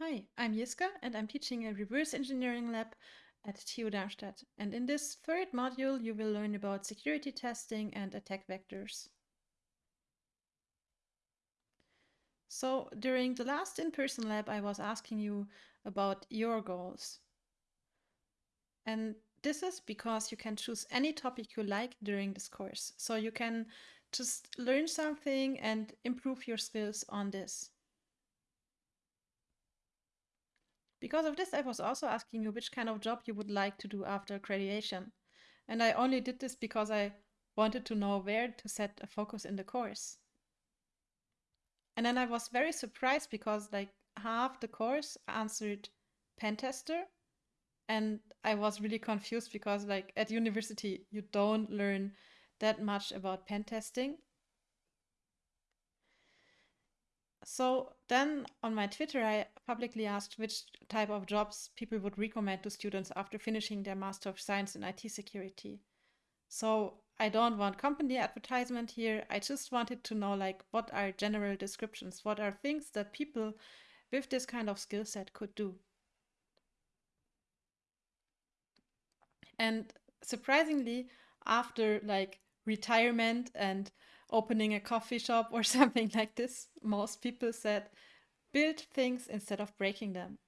Hi, I'm Jiska and I'm teaching a reverse engineering lab at TU Darmstadt. And in this third module, you will learn about security testing and attack vectors. So during the last in-person lab, I was asking you about your goals. And this is because you can choose any topic you like during this course. So you can just learn something and improve your skills on this. Because of this, I was also asking you which kind of job you would like to do after graduation. And I only did this because I wanted to know where to set a focus in the course. And then I was very surprised because like half the course answered pen tester. And I was really confused because like at university, you don't learn that much about pen testing. So then on my Twitter, I publicly asked which type of jobs people would recommend to students after finishing their Master of Science in IT Security. So I don't want company advertisement here. I just wanted to know like what are general descriptions? What are things that people with this kind of skill set could do? And surprisingly, after like retirement and opening a coffee shop or something like this, most people said build things instead of breaking them.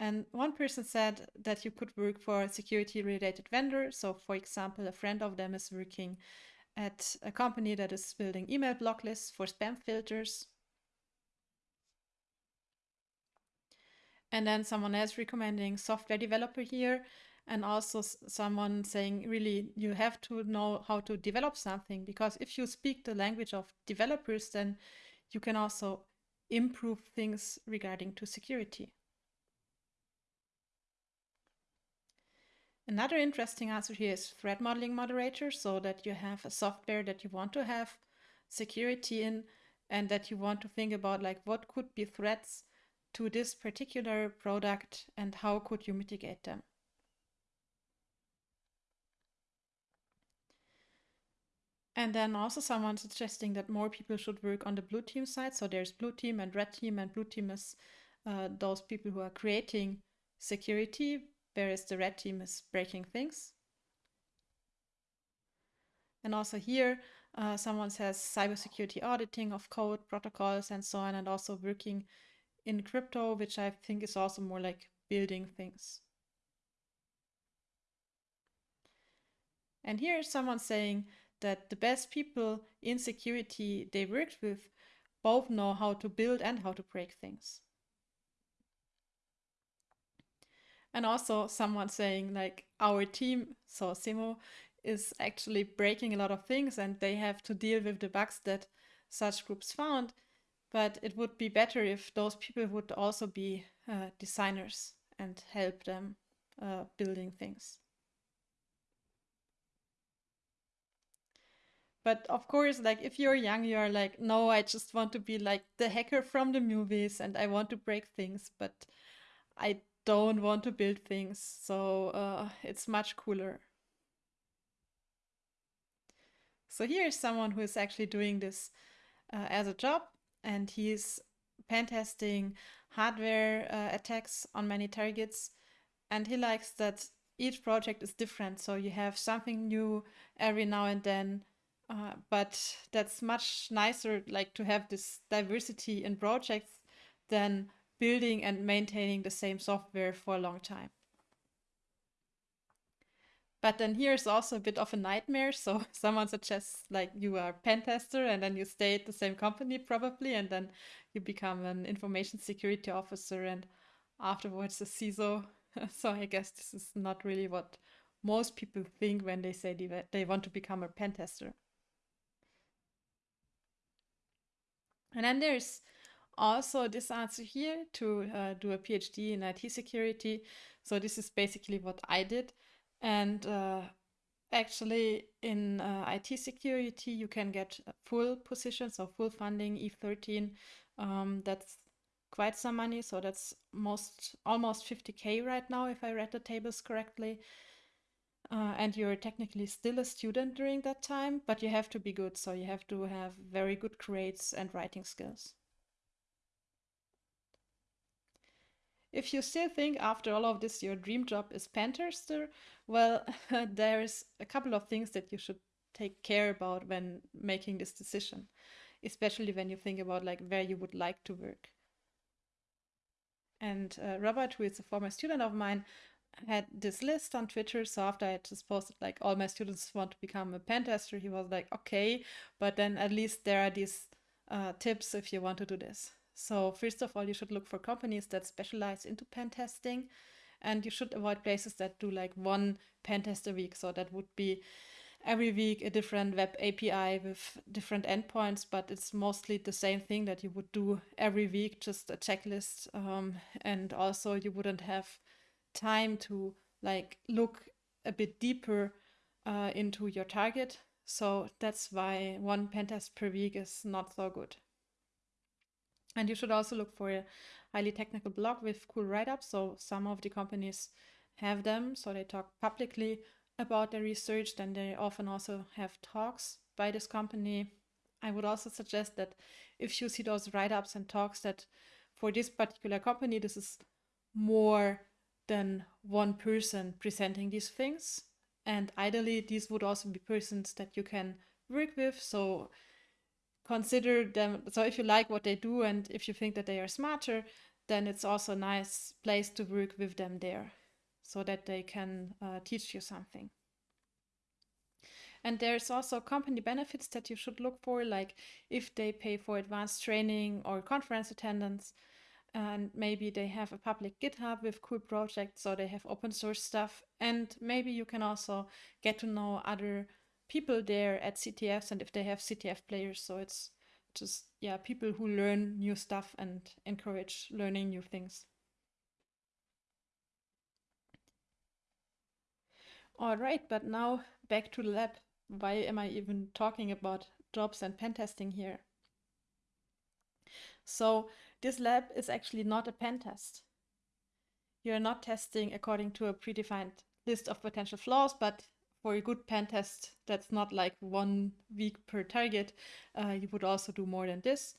And one person said that you could work for a security related vendor. So, for example, a friend of them is working at a company that is building email block lists for spam filters. And then someone else recommending software developer here and also someone saying really you have to know how to develop something because if you speak the language of developers then you can also improve things regarding to security. Another interesting answer here is threat modeling moderator so that you have a software that you want to have security in and that you want to think about like what could be threats to this particular product and how could you mitigate them And then also someone suggesting that more people should work on the blue team side. So there's blue team and red team, and blue team is uh, those people who are creating security, whereas the red team is breaking things. And also here, uh, someone says cybersecurity auditing of code, protocols, and so on, and also working in crypto, which I think is also more like building things. And here is someone saying that the best people in security they worked with both know how to build and how to break things. And also someone saying like our team, so Simo, is actually breaking a lot of things and they have to deal with the bugs that such groups found. But it would be better if those people would also be uh, designers and help them uh, building things. But of course, like if you're young, you are like, no, I just want to be like the hacker from the movies and I want to break things, but I don't want to build things. So uh, it's much cooler. So here is someone who is actually doing this uh, as a job and he's pen testing hardware uh, attacks on many targets. And he likes that each project is different. So you have something new every now and then uh, but that's much nicer, like to have this diversity in projects than building and maintaining the same software for a long time. But then here's also a bit of a nightmare. So someone suggests like you are a pen tester and then you stay at the same company probably, and then you become an information security officer and afterwards a CISO. so I guess this is not really what most people think when they say they want to become a pen tester. And then there's also this answer here to uh, do a PhD in IT security. So this is basically what I did. And uh, actually in uh, IT security, you can get full positions or full funding, E13. Um, that's quite some money. So that's most almost 50K right now, if I read the tables correctly uh, and you're technically still a student during that time, but you have to be good. So you have to have very good grades and writing skills. If you still think after all of this your dream job is pen tester, well, there's a couple of things that you should take care about when making this decision, especially when you think about like where you would like to work. And uh, Robert, who is a former student of mine, had this list on Twitter. So after I just posted like all my students want to become a pen tester, he was like, okay, but then at least there are these uh, tips if you want to do this. So first of all, you should look for companies that specialize into pen testing, and you should avoid places that do like one pen test a week. So that would be every week a different web API with different endpoints, but it's mostly the same thing that you would do every week, just a checklist. Um, and also you wouldn't have time to like look a bit deeper uh, into your target. So that's why one pen test per week is not so good. And you should also look for a highly technical blog with cool write-ups. So some of the companies have them, so they talk publicly about their research. Then they often also have talks by this company. I would also suggest that if you see those write-ups and talks that for this particular company, this is more than one person presenting these things. And ideally, these would also be persons that you can work with. So consider them. So if you like what they do and if you think that they are smarter, then it's also a nice place to work with them there so that they can uh, teach you something. And there's also company benefits that you should look for, like if they pay for advanced training or conference attendance, and maybe they have a public GitHub with cool projects, so they have open source stuff. And maybe you can also get to know other people there at CTFs and if they have CTF players. So it's just, yeah, people who learn new stuff and encourage learning new things. All right, but now back to the lab. Why am I even talking about jobs and pen testing here? So this lab is actually not a pen test. You're not testing according to a predefined list of potential flaws, but for a good pen test, that's not like one week per target. Uh, you would also do more than this.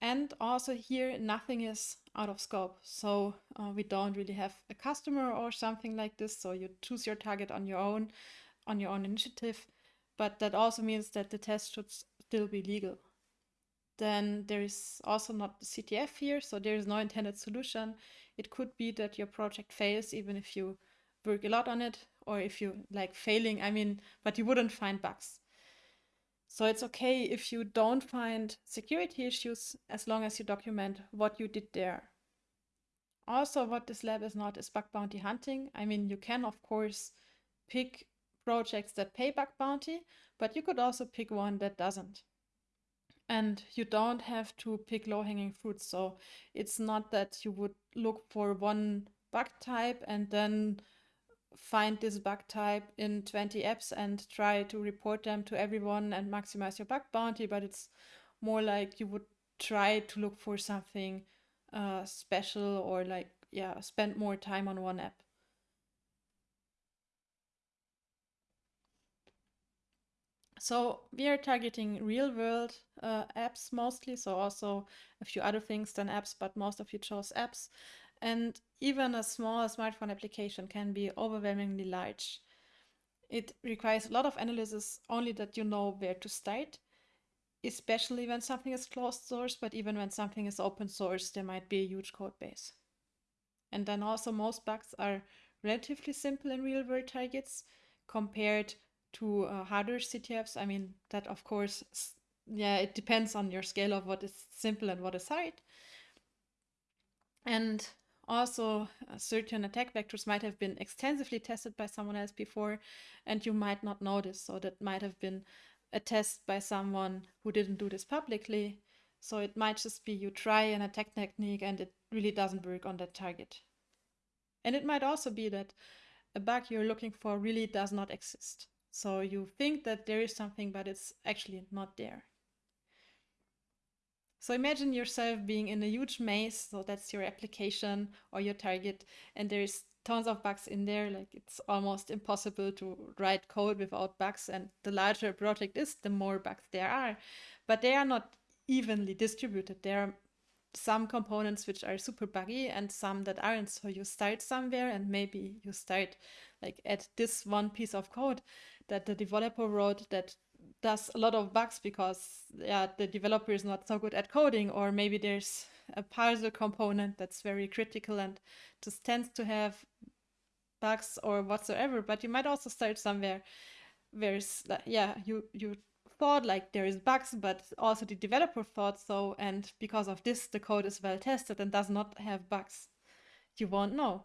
And also here, nothing is out of scope. So uh, we don't really have a customer or something like this. So you choose your target on your own, on your own initiative. But that also means that the test should still be legal. Then there is also not the CTF here, so there is no intended solution. It could be that your project fails even if you work a lot on it, or if you like failing, I mean, but you wouldn't find bugs. So it's okay if you don't find security issues as long as you document what you did there. Also, what this lab is not is bug bounty hunting. I mean, you can, of course, pick projects that pay bug bounty, but you could also pick one that doesn't. And you don't have to pick low hanging fruits. So it's not that you would look for one bug type and then find this bug type in 20 apps and try to report them to everyone and maximize your bug bounty, but it's more like you would try to look for something uh, special or like, yeah, spend more time on one app. So we are targeting real world uh, apps mostly, so also a few other things than apps, but most of you chose apps. And even a small smartphone application can be overwhelmingly large. It requires a lot of analysis only that you know where to start, especially when something is closed source, but even when something is open source, there might be a huge code base. And then also most bugs are relatively simple in real world targets compared to uh, harder CTFs. I mean, that of course, yeah, it depends on your scale of what is simple and what is hard. And also, uh, certain attack vectors might have been extensively tested by someone else before, and you might not notice. So that might have been a test by someone who didn't do this publicly. So it might just be you try an attack technique and it really doesn't work on that target. And it might also be that a bug you're looking for really does not exist. So you think that there is something, but it's actually not there. So imagine yourself being in a huge maze, so that's your application or your target, and there's tons of bugs in there. Like it's almost impossible to write code without bugs. And the larger a project is, the more bugs there are. But they are not evenly distributed. There are some components which are super buggy and some that aren't. So you start somewhere and maybe you start like at this one piece of code that the developer wrote that does a lot of bugs because yeah the developer is not so good at coding or maybe there's a parser component that's very critical and just tends to have bugs or whatsoever. But you might also start somewhere where yeah you you thought like there is bugs but also the developer thought so and because of this the code is well tested and does not have bugs. You won't know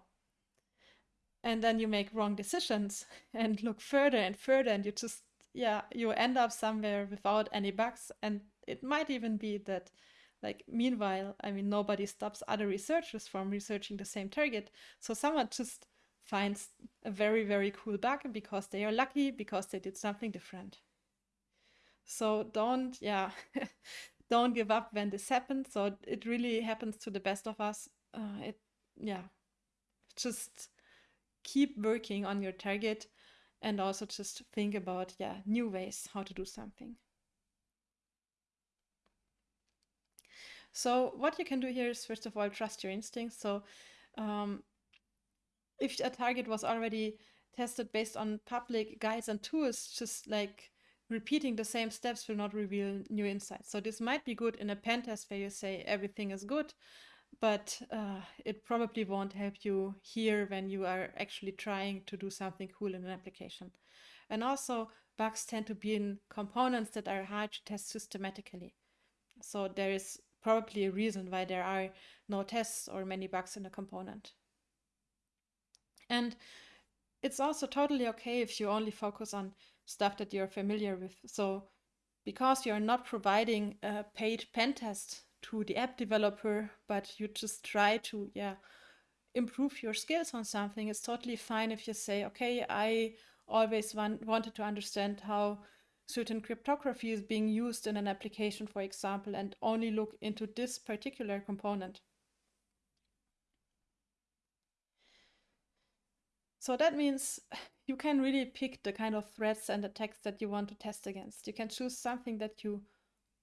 and then you make wrong decisions and look further and further and you just yeah you end up somewhere without any bugs. And it might even be that like meanwhile i mean nobody stops other researchers from researching the same target. So someone just finds a very very cool bug because they are lucky because they did something different. So don't yeah don't give up when this happens. So it really happens to the best of us. Uh, it yeah just keep working on your target and also just think about yeah new ways how to do something. So what you can do here is first of all trust your instincts. So um, if a target was already tested based on public guides and tools just like repeating the same steps will not reveal new insights. So this might be good in a pen test where you say everything is good but uh, it probably won't help you here when you are actually trying to do something cool in an application. And also, bugs tend to be in components that are hard to test systematically. So there is probably a reason why there are no tests or many bugs in a component. And it's also totally okay if you only focus on stuff that you're familiar with. So because you're not providing a paid pen test to the app developer, but you just try to, yeah, improve your skills on something, it's totally fine if you say, okay, I always want, wanted to understand how certain cryptography is being used in an application, for example, and only look into this particular component. So that means you can really pick the kind of threats and attacks that you want to test against. You can choose something that you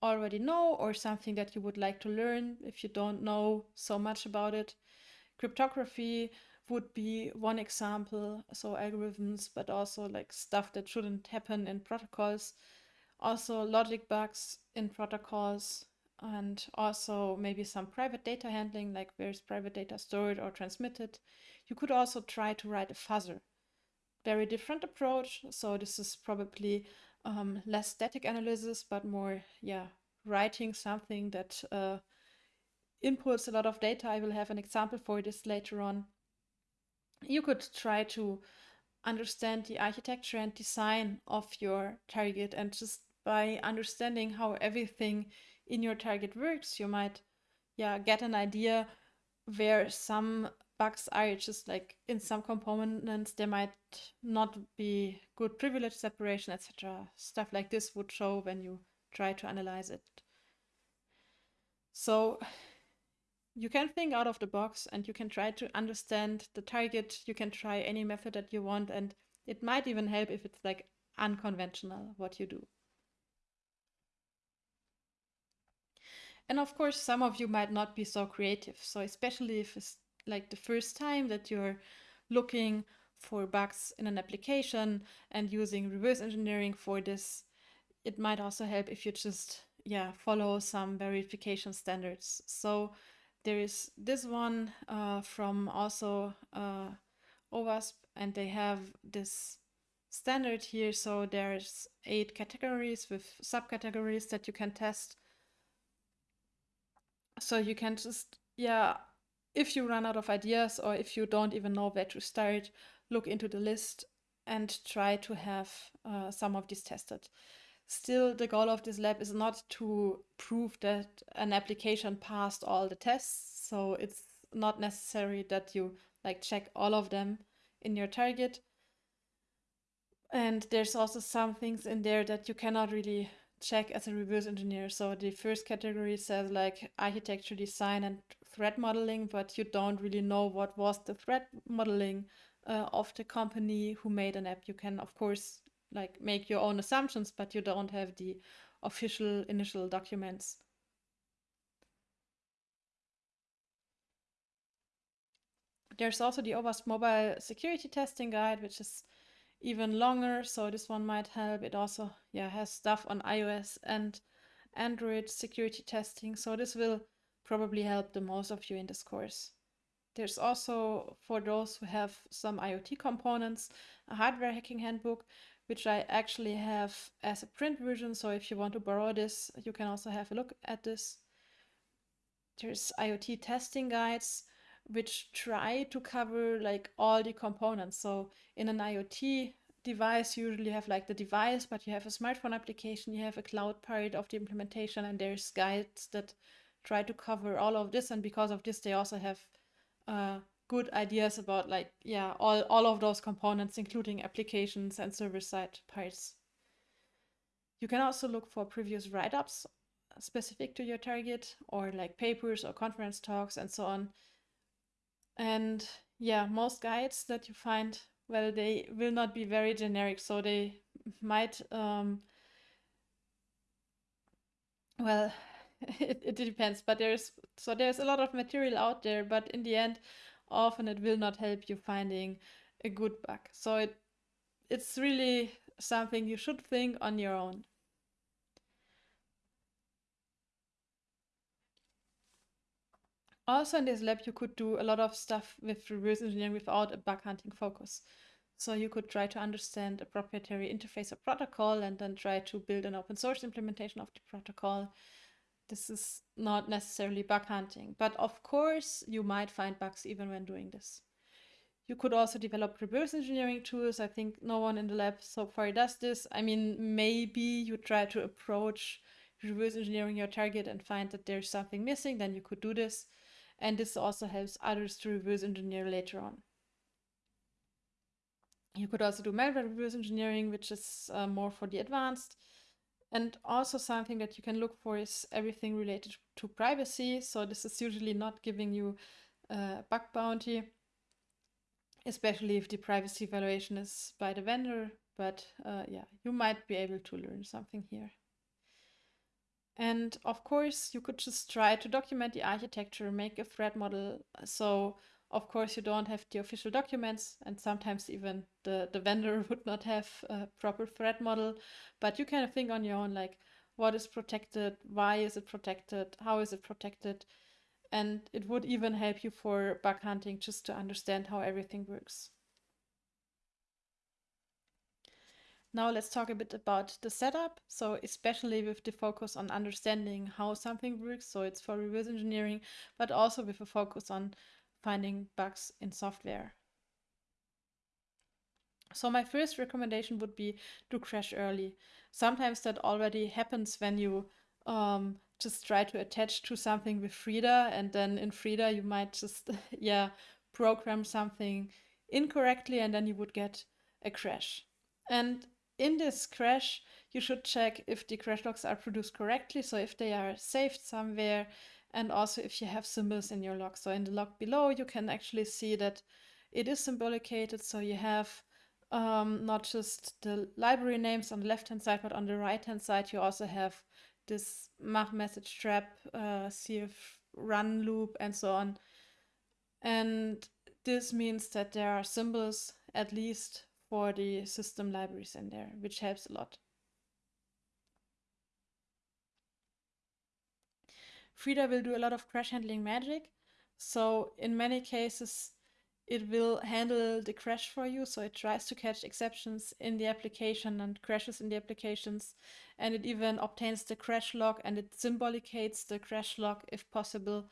already know or something that you would like to learn if you don't know so much about it. Cryptography would be one example, so algorithms, but also like stuff that shouldn't happen in protocols. Also logic bugs in protocols and also maybe some private data handling, like where's private data stored or transmitted. You could also try to write a fuzzer. Very different approach. So this is probably um, less static analysis, but more, yeah, writing something that uh, inputs a lot of data. I will have an example for this later on. You could try to understand the architecture and design of your target and just by understanding how everything in your target works, you might yeah get an idea where some bugs are just like in some components there might not be good privilege separation etc stuff like this would show when you try to analyze it. So you can think out of the box and you can try to understand the target. You can try any method that you want and it might even help if it's like unconventional what you do. And of course some of you might not be so creative. So especially if it's like the first time that you're looking for bugs in an application and using reverse engineering for this, it might also help if you just yeah follow some verification standards. So there is this one uh, from also uh, OWASP and they have this standard here. So there's eight categories with subcategories that you can test. So you can just yeah if you run out of ideas or if you don't even know where to start, look into the list and try to have uh, some of these tested. Still, the goal of this lab is not to prove that an application passed all the tests. So it's not necessary that you like check all of them in your target. And there's also some things in there that you cannot really check as a reverse engineer. So the first category says like architecture design and threat modeling, but you don't really know what was the threat modeling uh, of the company who made an app. You can, of course, like make your own assumptions, but you don't have the official initial documents. There's also the OWASP mobile security testing guide, which is even longer. So this one might help. It also yeah has stuff on iOS and Android security testing. So this will probably help the most of you in this course. There's also, for those who have some IoT components, a hardware hacking handbook, which I actually have as a print version. So if you want to borrow this, you can also have a look at this. There's IoT testing guides, which try to cover like all the components. So in an IoT device, you usually have like the device, but you have a smartphone application, you have a cloud part of the implementation, and there's guides that try to cover all of this. And because of this, they also have uh, good ideas about like, yeah, all, all of those components, including applications and server-side parts. You can also look for previous write-ups specific to your target or like papers or conference talks and so on. And yeah, most guides that you find, well, they will not be very generic, so they might, um, well, it, it depends, but there's so there's a lot of material out there, but in the end, often it will not help you finding a good bug. So it it's really something you should think on your own. Also in this lab, you could do a lot of stuff with reverse engineering without a bug hunting focus. So you could try to understand a proprietary interface or protocol and then try to build an open source implementation of the protocol this is not necessarily bug hunting, but of course you might find bugs even when doing this. You could also develop reverse engineering tools. I think no one in the lab so far does this. I mean, maybe you try to approach reverse engineering your target and find that there's something missing, then you could do this. And this also helps others to reverse engineer later on. You could also do malware reverse engineering, which is uh, more for the advanced. And also something that you can look for is everything related to privacy. So this is usually not giving you a bug bounty, especially if the privacy evaluation is by the vendor. But uh, yeah, you might be able to learn something here. And of course, you could just try to document the architecture, make a threat model. So of course, you don't have the official documents, and sometimes even the, the vendor would not have a proper threat model. But you kind of think on your own, like, what is protected? Why is it protected? How is it protected? And it would even help you for bug hunting just to understand how everything works. Now let's talk a bit about the setup. So especially with the focus on understanding how something works. So it's for reverse engineering, but also with a focus on finding bugs in software. So my first recommendation would be to crash early. Sometimes that already happens when you um, just try to attach to something with Frida and then in Frida you might just, yeah, program something incorrectly and then you would get a crash. And in this crash, you should check if the crash logs are produced correctly. So if they are saved somewhere, and also if you have symbols in your log. So in the log below, you can actually see that it is symbolicated. So you have um, not just the library names on the left-hand side, but on the right-hand side, you also have this mach message trap, uh, cf run loop, and so on. And this means that there are symbols, at least for the system libraries in there, which helps a lot. Frida will do a lot of crash handling magic. So in many cases, it will handle the crash for you. So it tries to catch exceptions in the application and crashes in the applications. And it even obtains the crash log and it symbolicates the crash log if possible.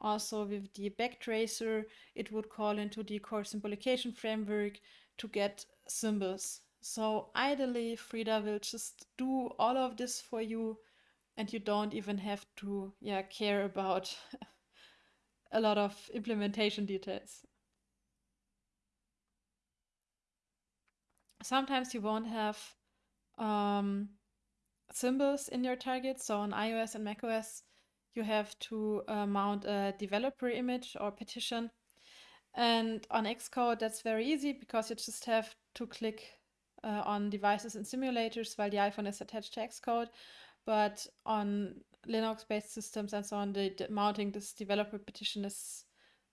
Also with the backtracer, it would call into the CoreSymbolication framework to get symbols. So ideally, Frida will just do all of this for you and you don't even have to yeah care about a lot of implementation details. Sometimes you won't have um, symbols in your target. So on iOS and macOS, you have to uh, mount a developer image or partition. And on Xcode, that's very easy because you just have to click uh, on devices and simulators while the iPhone is attached to Xcode but on Linux-based systems and so on, the, the mounting this developer partition is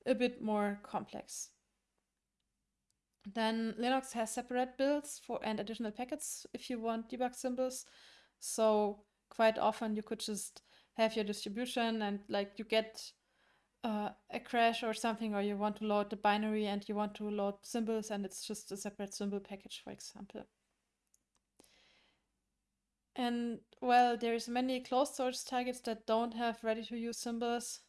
a bit more complex. Then Linux has separate builds for and additional packets if you want debug symbols. So quite often you could just have your distribution and like you get uh, a crash or something, or you want to load the binary and you want to load symbols and it's just a separate symbol package, for example. And well, there's many closed source targets that don't have ready to use symbols,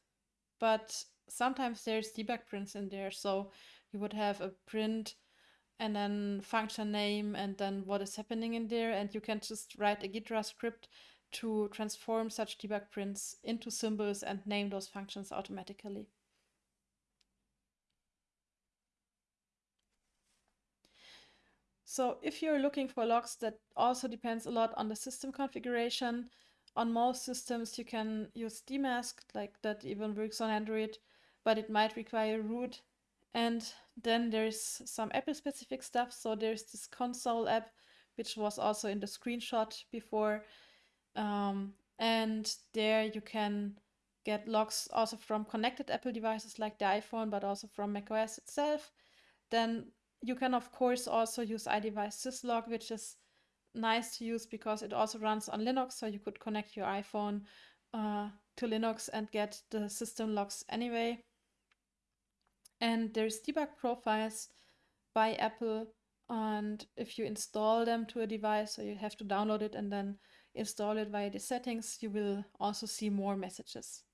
but sometimes there's debug prints in there. So you would have a print and then function name and then what is happening in there. And you can just write a Ghidra script to transform such debug prints into symbols and name those functions automatically. So if you're looking for logs, that also depends a lot on the system configuration. On most systems, you can use dmesg, like that even works on Android, but it might require root. And then there's some Apple specific stuff. So there's this console app, which was also in the screenshot before, um, and there you can get logs also from connected Apple devices like the iPhone, but also from macOS itself. Then you can, of course, also use iDevice syslog, which is nice to use because it also runs on Linux. So you could connect your iPhone uh, to Linux and get the system logs anyway. And there's debug profiles by Apple. And if you install them to a device, so you have to download it and then install it via the settings, you will also see more messages.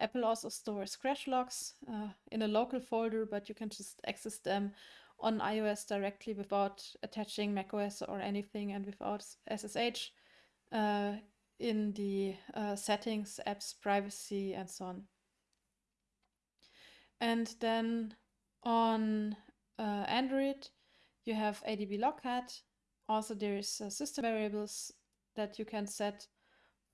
Apple also stores crash logs uh, in a local folder, but you can just access them on iOS directly without attaching macOS or anything and without SSH uh, in the uh, settings, apps, privacy, and so on. And then on uh, Android, you have ADB logcat. Also, there's uh, system variables that you can set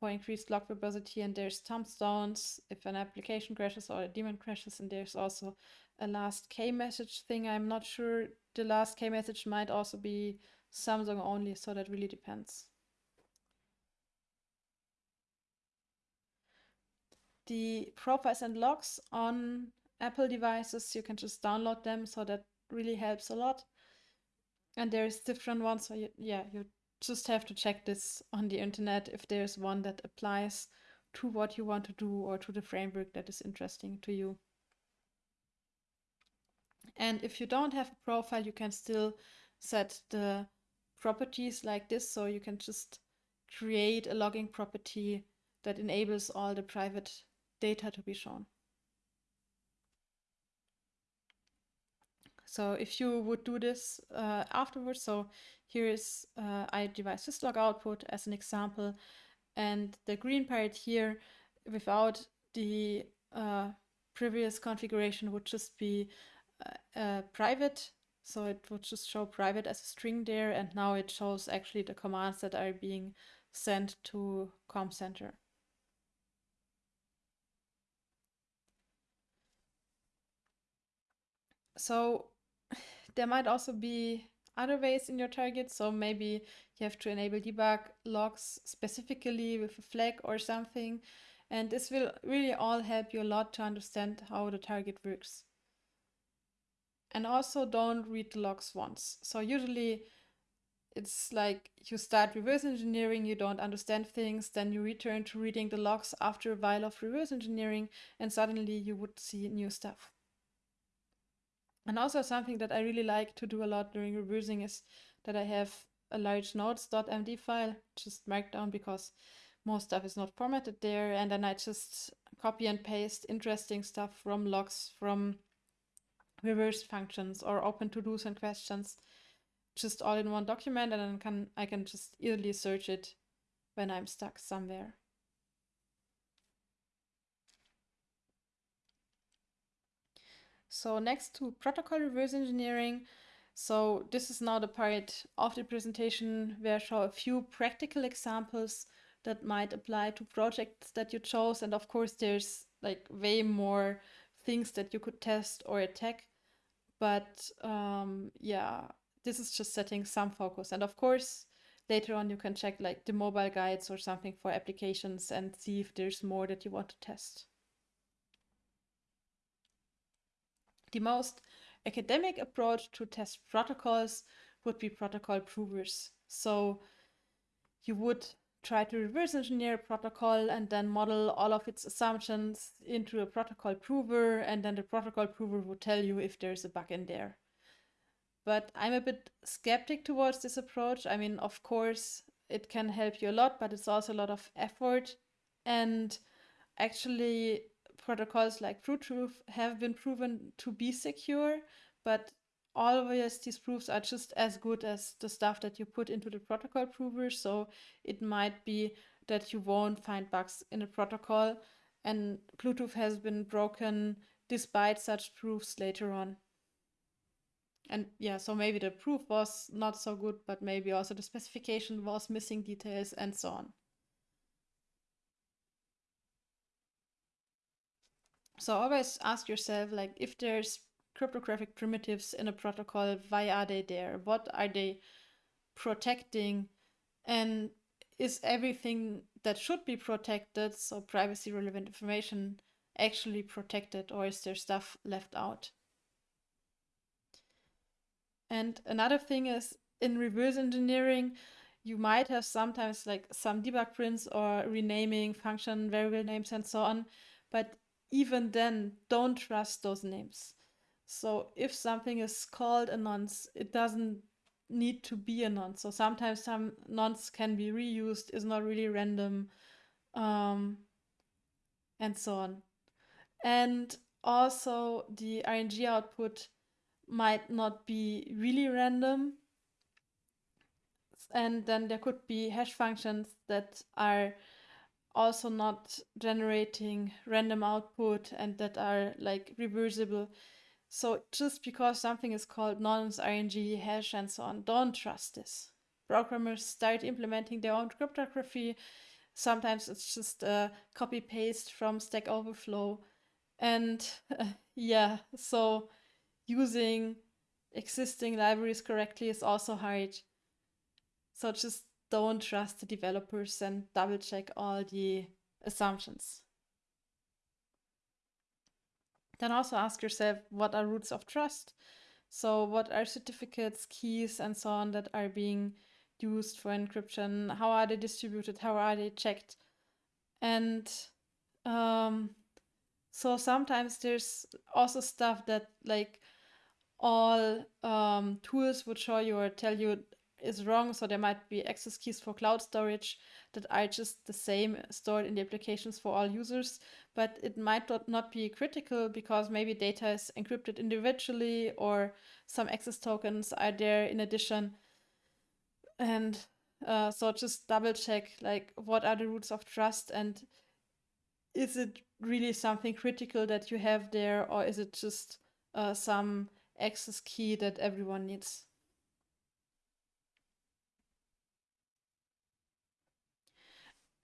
for increased log verbosity and there's tombstones if an application crashes or a daemon crashes and there's also a last K message thing. I'm not sure the last K message might also be Samsung only, so that really depends. The profiles and logs on Apple devices, you can just download them, so that really helps a lot. And there's different ones, so you, yeah, you just have to check this on the internet if there's one that applies to what you want to do or to the framework that is interesting to you. And if you don't have a profile, you can still set the properties like this. So you can just create a logging property that enables all the private data to be shown. So if you would do this uh, afterwards, so here is uh, iDevice syslog output as an example, and the green part here without the uh, previous configuration would just be uh, private. So it would just show private as a string there, and now it shows actually the commands that are being sent to CommCenter. So there might also be other ways in your target. So maybe you have to enable debug logs specifically with a flag or something. And this will really all help you a lot to understand how the target works. And also don't read the logs once. So usually it's like you start reverse engineering, you don't understand things, then you return to reading the logs after a while of reverse engineering, and suddenly you would see new stuff. And also something that I really like to do a lot during reversing is that I have a large notes.md file just markdown because most stuff is not formatted there. And then I just copy and paste interesting stuff from logs, from reverse functions or open to-dos and questions just all in one document and then can I can just easily search it when I'm stuck somewhere. So next to protocol reverse engineering, so this is now the part of the presentation where I show a few practical examples that might apply to projects that you chose. And of course, there's like way more things that you could test or attack. But um, yeah, this is just setting some focus. And of course, later on you can check like the mobile guides or something for applications and see if there's more that you want to test. The most academic approach to test protocols would be protocol provers. So you would try to reverse engineer a protocol and then model all of its assumptions into a protocol prover, and then the protocol prover would tell you if there's a bug in there. But I'm a bit skeptic towards this approach. I mean, of course, it can help you a lot, but it's also a lot of effort. And actually, protocols like Bluetooth have been proven to be secure, but always these proofs are just as good as the stuff that you put into the protocol prover. So it might be that you won't find bugs in a protocol, and Bluetooth has been broken despite such proofs later on. And yeah, so maybe the proof was not so good, but maybe also the specification was missing details and so on. So always ask yourself like if there's cryptographic primitives in a protocol, why are they there? What are they protecting? And is everything that should be protected, so privacy relevant information, actually protected or is there stuff left out? And another thing is in reverse engineering, you might have sometimes like some debug prints or renaming function variable names and so on. But even then, don't trust those names. So if something is called a nonce, it doesn't need to be a nonce. So sometimes some nonce can be reused, is not really random, um, and so on. And also the RNG output might not be really random. And then there could be hash functions that are also not generating random output and that are like reversible. So just because something is called nonce, RNG, hash, and so on, don't trust this. Programmers start implementing their own cryptography. Sometimes it's just a copy paste from Stack Overflow. And uh, yeah, so using existing libraries correctly is also hard. So just don't trust the developers and double check all the assumptions. Then also ask yourself what are roots of trust? So, what are certificates, keys, and so on that are being used for encryption? How are they distributed? How are they checked? And um, so sometimes there's also stuff that like all um, tools would show you or tell you is wrong. So there might be access keys for cloud storage that are just the same stored in the applications for all users, but it might not be critical because maybe data is encrypted individually or some access tokens are there in addition. And uh, so just double check like what are the roots of trust and is it really something critical that you have there or is it just uh, some access key that everyone needs?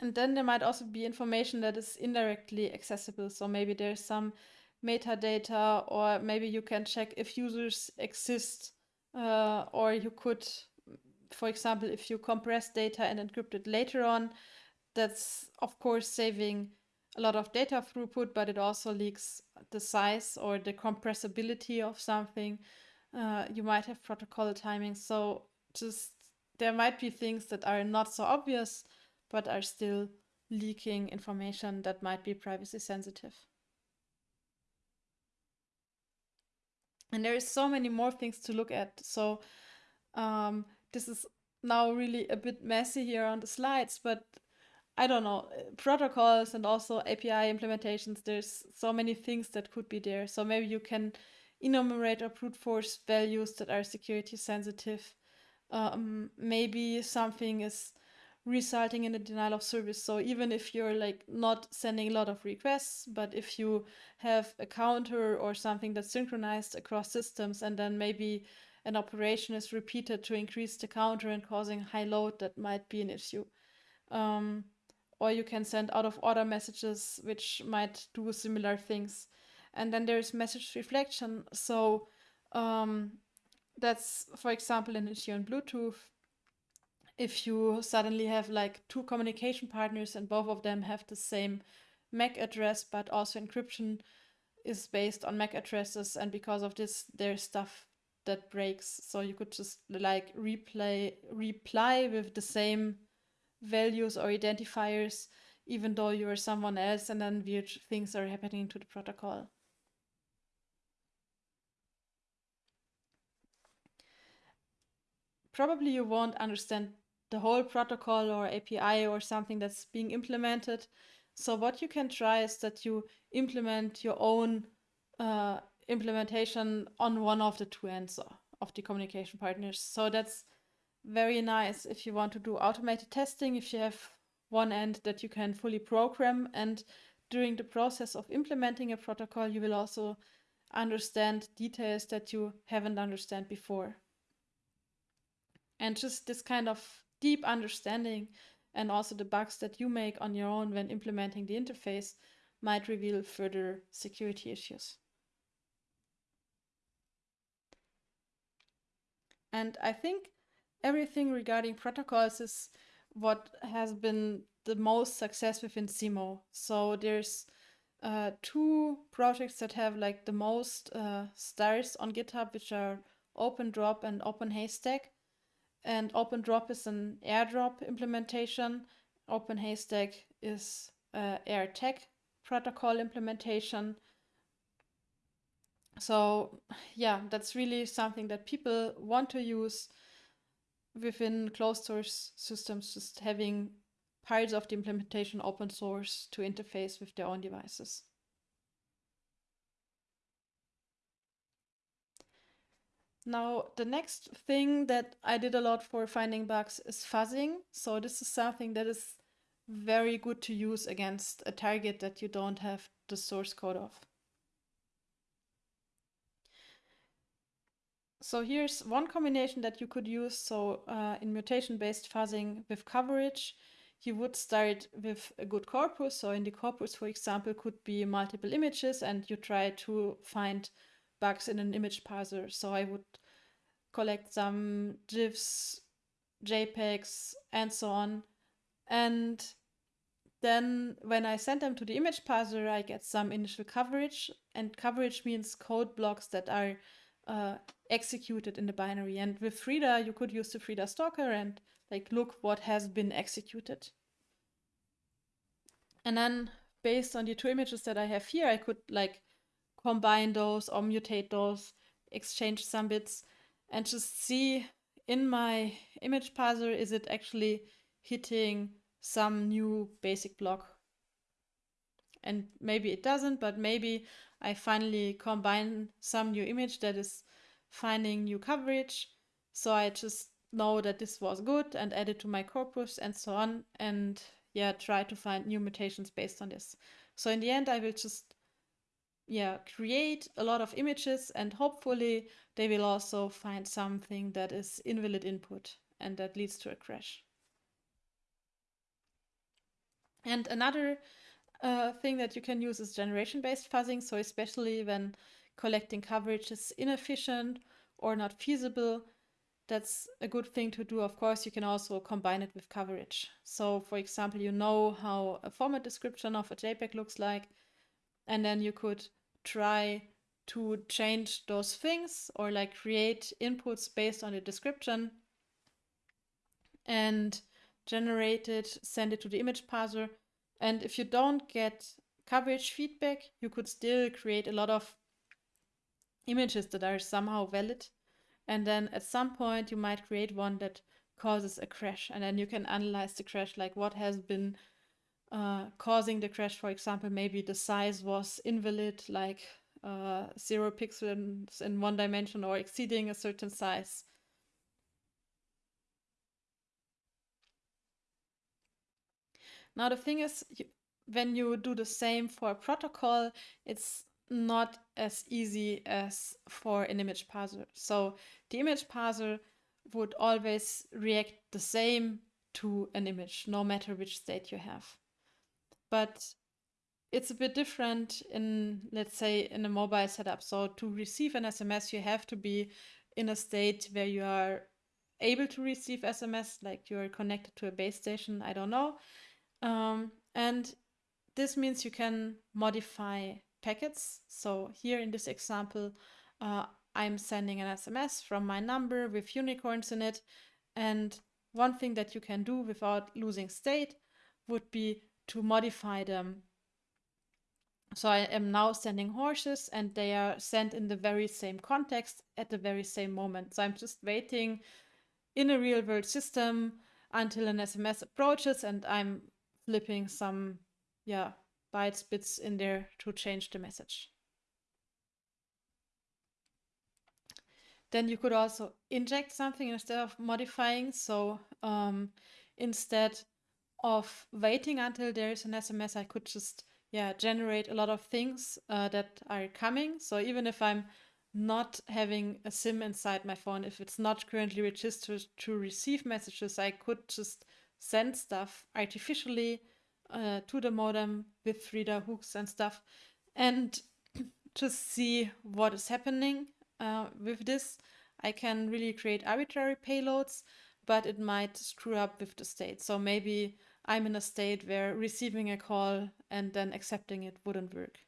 And then there might also be information that is indirectly accessible. So maybe there's some metadata, or maybe you can check if users exist, uh, or you could, for example, if you compress data and encrypt it later on, that's of course saving a lot of data throughput, but it also leaks the size or the compressibility of something. Uh, you might have protocol timing. So just there might be things that are not so obvious but are still leaking information that might be privacy sensitive. And there is so many more things to look at. So um, this is now really a bit messy here on the slides, but I don't know, protocols and also API implementations, there's so many things that could be there. So maybe you can enumerate or brute force values that are security sensitive. Um, maybe something is resulting in a denial of service. So even if you're like not sending a lot of requests, but if you have a counter or something that's synchronized across systems and then maybe an operation is repeated to increase the counter and causing high load, that might be an issue. Um, or you can send out of order messages, which might do similar things. And then there's message reflection. So um, that's, for example, an issue in Bluetooth if you suddenly have like two communication partners and both of them have the same MAC address but also encryption is based on MAC addresses, and because of this, there's stuff that breaks. So you could just like replay reply with the same values or identifiers, even though you are someone else, and then weird things are happening to the protocol. Probably you won't understand the whole protocol or API or something that's being implemented. So what you can try is that you implement your own uh, implementation on one of the two ends of the communication partners. So that's very nice if you want to do automated testing, if you have one end that you can fully program and during the process of implementing a protocol, you will also understand details that you haven't understand before. And just this kind of deep understanding and also the bugs that you make on your own when implementing the interface might reveal further security issues. And I think everything regarding protocols is what has been the most success within SEEMOO. So there's uh, two projects that have like the most uh, stars on GitHub, which are OpenDrop and OpenHaystack. And OpenDrop is an airdrop implementation. OpenHaystack is uh, protocol implementation. So yeah, that's really something that people want to use within closed source systems, just having parts of the implementation open source to interface with their own devices. Now, the next thing that I did a lot for finding bugs is fuzzing. So this is something that is very good to use against a target that you don't have the source code of. So here's one combination that you could use. So uh, in mutation-based fuzzing with coverage, you would start with a good corpus. So in the corpus, for example, could be multiple images and you try to find bugs in an image parser. So I would collect some GIFs, JPEGs, and so on. And then when I send them to the image parser, I get some initial coverage. And coverage means code blocks that are uh, executed in the binary. And with Frida, you could use the Frida stalker and like look what has been executed. And then based on the two images that I have here, I could like combine those or mutate those, exchange some bits, and just see in my image parser, is it actually hitting some new basic block? And maybe it doesn't, but maybe I finally combine some new image that is finding new coverage. So I just know that this was good and add it to my corpus and so on. And yeah, try to find new mutations based on this. So in the end, I will just yeah, create a lot of images and hopefully they will also find something that is invalid input and that leads to a crash. And another uh, thing that you can use is generation-based fuzzing. So especially when collecting coverage is inefficient or not feasible, that's a good thing to do. Of course, you can also combine it with coverage. So for example, you know how a format description of a JPEG looks like, and then you could try to change those things or like create inputs based on the description and generate it, send it to the image parser. And if you don't get coverage feedback, you could still create a lot of images that are somehow valid. And then at some point you might create one that causes a crash and then you can analyze the crash like what has been uh, causing the crash. For example, maybe the size was invalid, like uh, zero pixels in one dimension or exceeding a certain size. Now the thing is, when you do the same for a protocol, it's not as easy as for an image parser. So the image parser would always react the same to an image, no matter which state you have but it's a bit different in, let's say, in a mobile setup. So to receive an SMS, you have to be in a state where you are able to receive SMS, like you're connected to a base station, I don't know. Um, and this means you can modify packets. So here in this example, uh, I'm sending an SMS from my number with unicorns in it. And one thing that you can do without losing state would be to modify them. So I am now sending horses and they are sent in the very same context at the very same moment. So I'm just waiting in a real world system until an SMS approaches and I'm flipping some yeah bytes bits in there to change the message. Then you could also inject something instead of modifying. So um, instead of waiting until there is an SMS, I could just yeah generate a lot of things uh, that are coming. So even if I'm not having a SIM inside my phone, if it's not currently registered to receive messages, I could just send stuff artificially uh, to the modem with Frida hooks and stuff and just see what is happening uh, with this. I can really create arbitrary payloads, but it might screw up with the state. So maybe I'm in a state where receiving a call and then accepting it wouldn't work.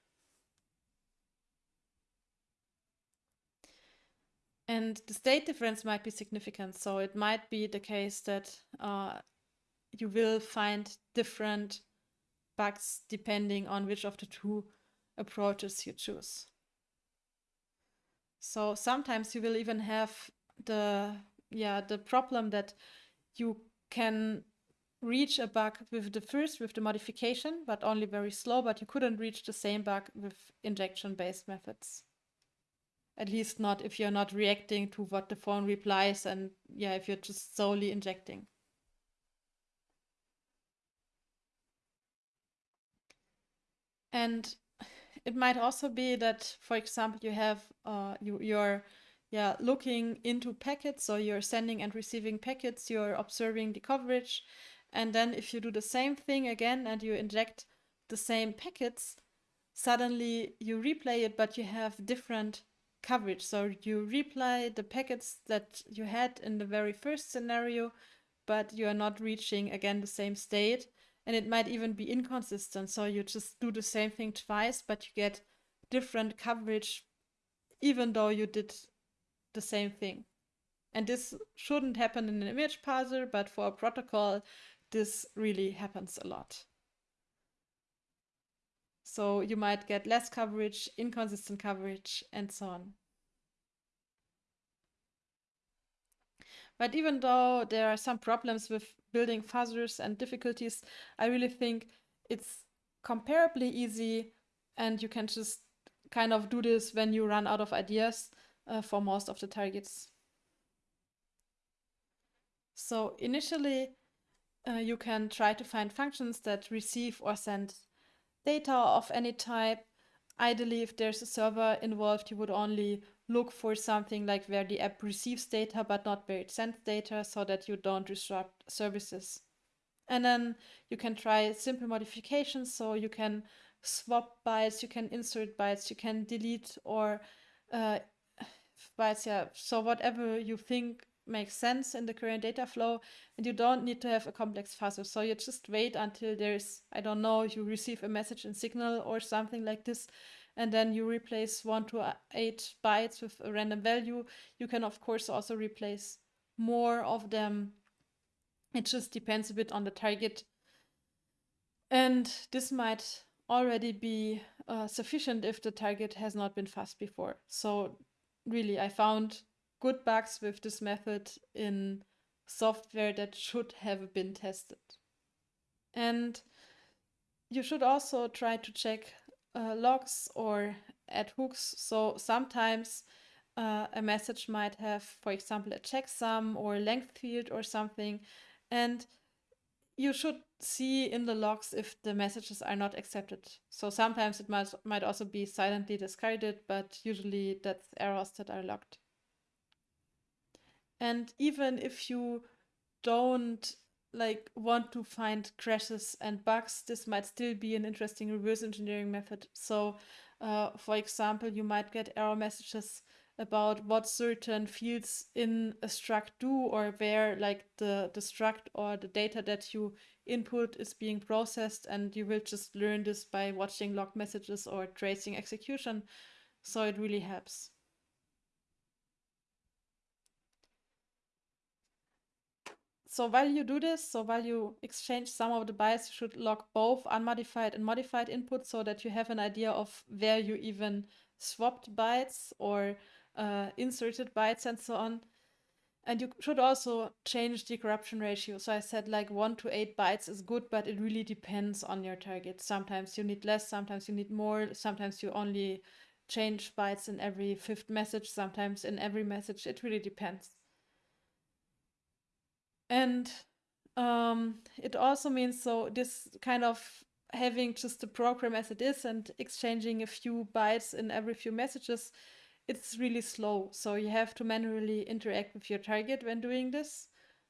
And the state difference might be significant. So it might be the case that uh, you will find different bugs depending on which of the two approaches you choose. So sometimes you will even have the yeah the problem that you can reach a bug with the first with the modification but only very slow but you couldn't reach the same bug with injection based methods at least not if you're not reacting to what the phone replies and yeah, if you're just solely injecting. And it might also be that, for example, you have uh, you you're yeah looking into packets, so you're sending and receiving packets, you're observing the coverage, and then if you do the same thing again and you inject the same packets, suddenly you replay it, but you have different coverage. So you replay the packets that you had in the very first scenario, but you are not reaching again the same state. And it might even be inconsistent. So you just do the same thing twice, but you get different coverage even though you did the same thing. And this shouldn't happen in an image parser, but for a protocol, this really happens a lot. So you might get less coverage, inconsistent coverage, and so on. But even though there are some problems with building fuzzers and difficulties, I really think it's comparably easy and you can just kind of do this when you run out of ideas uh, for most of the targets. So initially, uh, you can try to find functions that receive or send data of any type. Ideally, if there's a server involved, you would only look for something like where the app receives data but not where it sends data so that you don't disrupt services. And then you can try simple modifications. So you can swap bytes, you can insert bytes, you can delete or uh, bytes. Yeah. So whatever you think makes sense in the current data flow and you don't need to have a complex fuzzer. So you just wait until there's, I don't know, you receive a message in signal or something like this and then you replace one to eight bytes with a random value. You can of course also replace more of them. It just depends a bit on the target. And this might already be uh, sufficient if the target has not been fuzzed before. So really, I found good bugs with this method in software that should have been tested. And you should also try to check uh, logs or add hooks. So sometimes uh, a message might have, for example, a checksum or a length field or something. And you should see in the logs if the messages are not accepted. So sometimes it might, might also be silently discarded, but usually that's errors that are logged. And even if you don't like want to find crashes and bugs, this might still be an interesting reverse engineering method. So, uh, for example, you might get error messages about what certain fields in a struct do or where like the, the struct or the data that you input is being processed and you will just learn this by watching log messages or tracing execution. So it really helps. So while you do this, so while you exchange some of the bytes, you should log both unmodified and modified input so that you have an idea of where you even swapped bytes or uh, inserted bytes and so on. And you should also change the corruption ratio. So I said like one to eight bytes is good, but it really depends on your target. Sometimes you need less, sometimes you need more, sometimes you only change bytes in every fifth message, sometimes in every message. It really depends. And um, it also means so this kind of having just the program as it is and exchanging a few bytes in every few messages, it's really slow. So you have to manually interact with your target when doing this.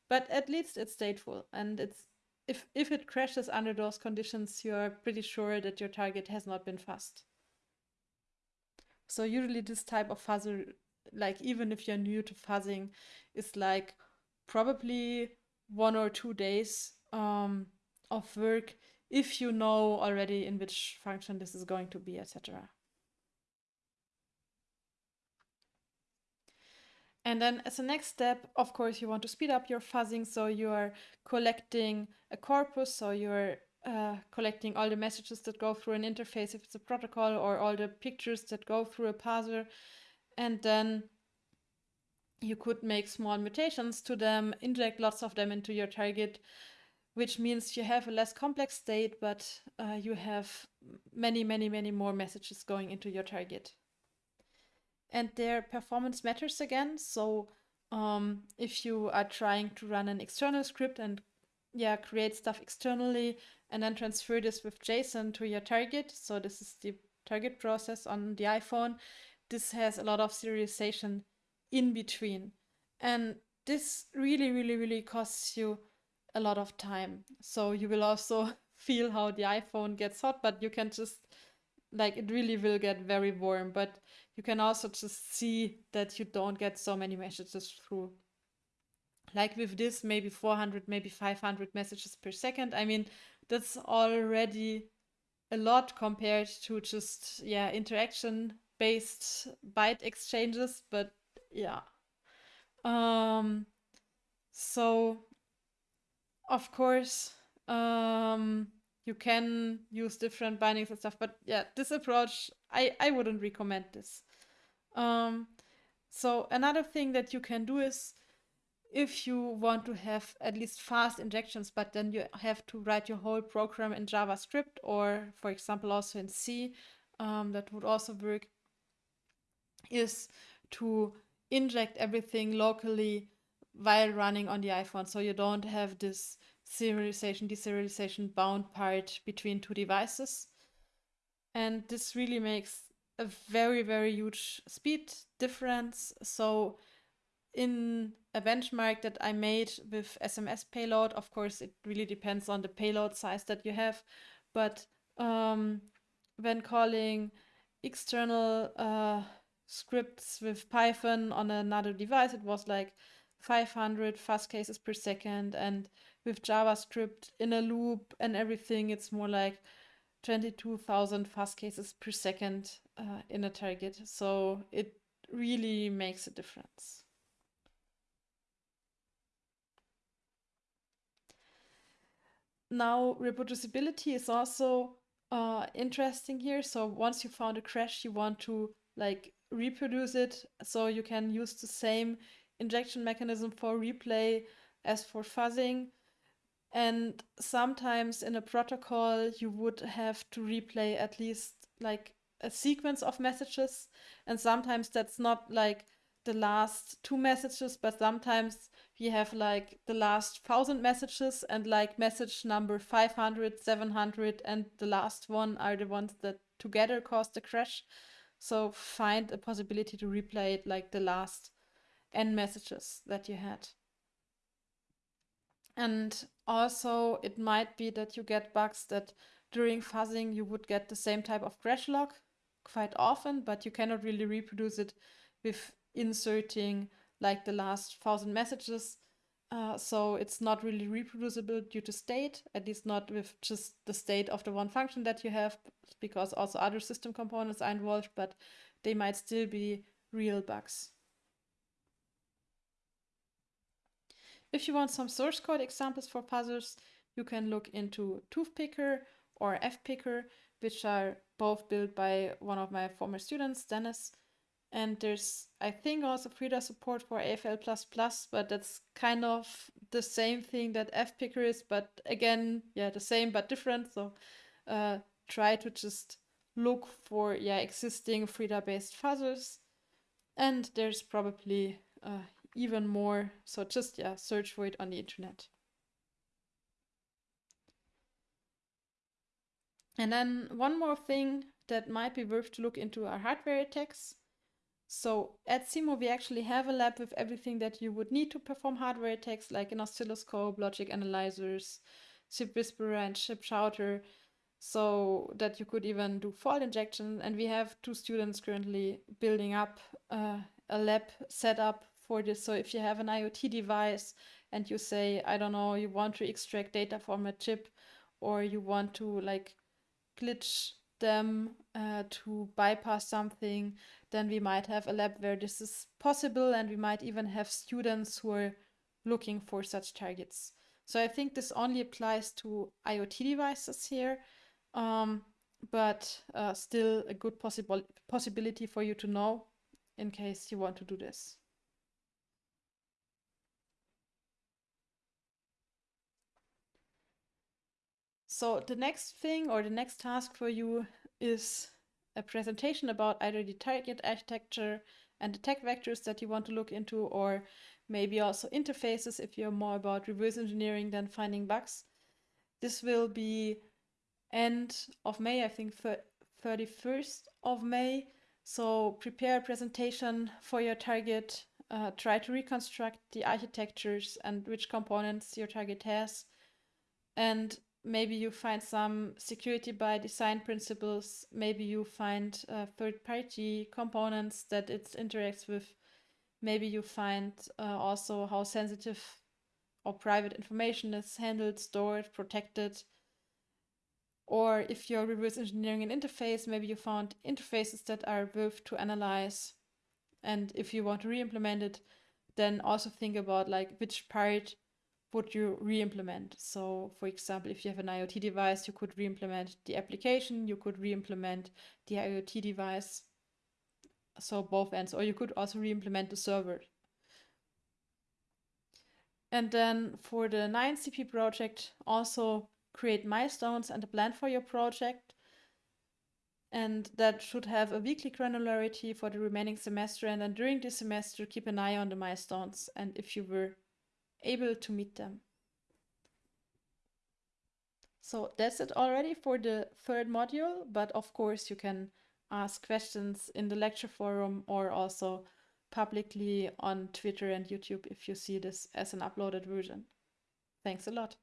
But at least it's stateful and it's if if it crashes under those conditions, you're pretty sure that your target has not been fuzzed. So usually this type of fuzzer, like even if you're new to fuzzing, is like probably one or two days um, of work if you know already in which function this is going to be, etc. And then as a next step, of course, you want to speed up your fuzzing. So you are collecting a corpus. So you're uh, collecting all the messages that go through an interface if it's a protocol or all the pictures that go through a parser. And then you could make small mutations to them, inject lots of them into your target, which means you have a less complex state, but uh, you have many, many, many more messages going into your target. And their performance matters again. So um, if you are trying to run an external script and yeah, create stuff externally and then transfer this with JSON to your target. So this is the target process on the iPhone. This has a lot of serialization in between. And this really, really, really costs you a lot of time. So you will also feel how the iPhone gets hot, but you can just like it really will get very warm. But you can also just see that you don't get so many messages through. Like with this, maybe 400, maybe 500 messages per second. I mean, that's already a lot compared to just, yeah, interaction based byte exchanges. But yeah. Um, so, of course, um, you can use different bindings and stuff, but yeah, this approach, I, I wouldn't recommend this. Um, so another thing that you can do is if you want to have at least fast injections, but then you have to write your whole program in JavaScript or, for example, also in C, um, that would also work, is to inject everything locally while running on the iPhone. So you don't have this serialization, deserialization bound part between two devices. And this really makes a very, very huge speed difference. So in a benchmark that I made with SMS payload, of course, it really depends on the payload size that you have. But um, when calling external uh, scripts with Python on another device, it was like 500 fuzz cases per second. And with JavaScript in a loop and everything, it's more like 22,000 fuzz cases per second uh, in a target. So it really makes a difference. Now, reproducibility is also uh, interesting here. So once you found a crash, you want to like reproduce it so you can use the same injection mechanism for replay as for fuzzing. And sometimes in a protocol, you would have to replay at least like a sequence of messages. And sometimes that's not like the last two messages, but sometimes you have like the last thousand messages and like message number 500, 700, and the last one are the ones that together cause the crash. So find a possibility to replay it like the last n messages that you had. And also it might be that you get bugs that during fuzzing you would get the same type of crash log quite often, but you cannot really reproduce it with inserting like the last thousand messages Uh, so it's not really reproducible due to state, at least not with just the state of the one function that you have, because also other system components are involved, but they might still be real bugs. If you want some source code examples for fuzzers, you can look into Toothpicker or FPicker, which are both built by one of my former students, Dennis. And there's, I think, also Frida support for AFL++, but that's kind of the same thing that FPicker is, but again, yeah, the same but different. So uh, try to just look for yeah existing Frida-based fuzzers. And there's probably uh, even more. So just yeah, search for it on the internet. And then one more thing that might be worth to look into are hardware attacks. So at SEEMOO, we actually have a lab with everything that you would need to perform hardware attacks, like an oscilloscope, logic analyzers, ChipWhisperer, and ChipSHOUTER, so that you could even do fault injection. And we have two students currently building up uh, a lab setup for this. So if you have an IoT device and you say, I don't know, you want to extract data from a chip, or you want to like glitch them uh, to bypass something, then we might have a lab where this is possible and we might even have students who are looking for such targets. So I think this only applies to IoT devices here, um, but uh, still a good possible possibility for you to know in case you want to do this. So the next thing or the next task for you is a presentation about either the target architecture and the attack vectors that you want to look into, or maybe also interfaces if you're more about reverse engineering than finding bugs. This will be end of May, I think 31st of May. So prepare a presentation for your target, uh, try to reconstruct the architectures and which components your target has, and maybe you find some security by design principles. Maybe you find uh, third party components that it interacts with. Maybe you find uh, also how sensitive or private information is handled, stored, protected. Or if you're reverse engineering an interface, maybe you found interfaces that are worth to analyze. And if you want to re-implement it, then also think about like which part would you re-implement? So for example, if you have an IoT device, you could re-implement the application, you could re-implement the IoT device. So both ends, or you could also re-implement the server. And then for the 9CP project, also create milestones and a plan for your project. And that should have a weekly granularity for the remaining semester. And then during this semester, keep an eye on the milestones. And if you were able to meet them. So that's it already for the third module, but of course you can ask questions in the lecture forum or also publicly on Twitter and YouTube if you see this as an uploaded version. Thanks a lot.